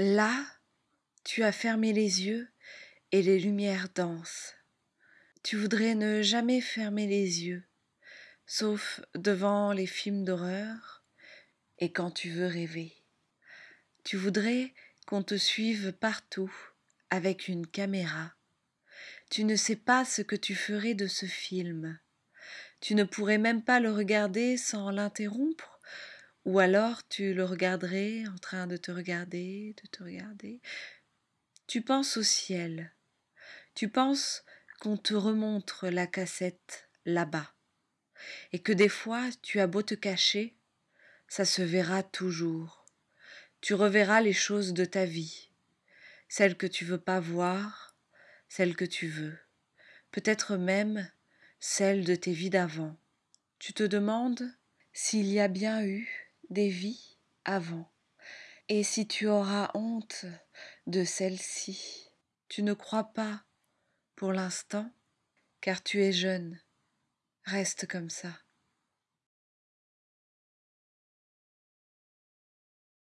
Là, tu as fermé les yeux et les lumières dansent. Tu voudrais ne jamais fermer les yeux, sauf devant les films d'horreur et quand tu veux rêver. Tu voudrais qu'on te suive partout avec une caméra. Tu ne sais pas ce que tu ferais de ce film. Tu ne pourrais même pas le regarder sans l'interrompre, ou alors tu le regarderais en train de te regarder, de te regarder. Tu penses au ciel. Tu penses qu'on te remontre la cassette là-bas. Et que des fois tu as beau te cacher, ça se verra toujours. Tu reverras les choses de ta vie, celles que tu veux pas voir, celles que tu veux, peut-être même celles de tes vies d'avant. Tu te demandes s'il y a bien eu des vies avant, et si tu auras honte de celle-ci. Tu ne crois pas pour l'instant, car tu es jeune. Reste comme ça.